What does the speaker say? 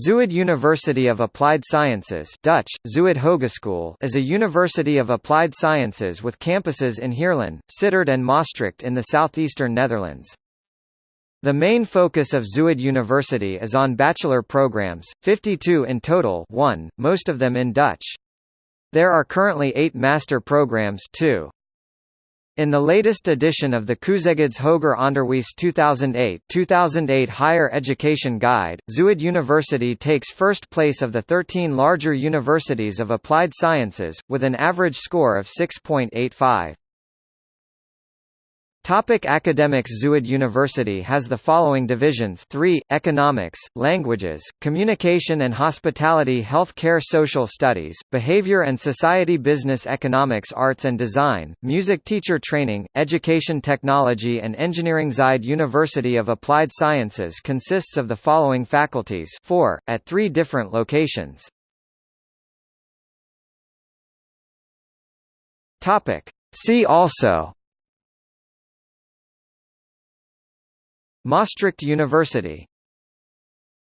Zuyd University of Applied Sciences Dutch, Zuyd Hogeschool is a university of applied sciences with campuses in Heerlen, Sittard and Maastricht in the southeastern Netherlands. The main focus of Zuyd University is on bachelor programs, 52 in total one, most of them in Dutch. There are currently eight master programs two. In the latest edition of the Keuzegids Hoger Onderwijs 2008 2008 Higher Education Guide, Zuyd University takes first place of the 13 larger universities of applied sciences, with an average score of 6.85. Topic academics Zuyd University has the following divisions 3, Economics, Languages, Communication and Hospitality Health Care Social Studies, Behavior and Society Business Economics Arts and Design, Music Teacher Training, Education Technology and Engineering Zuyd University of Applied Sciences consists of the following faculties 4, at three different locations. See also Maastricht University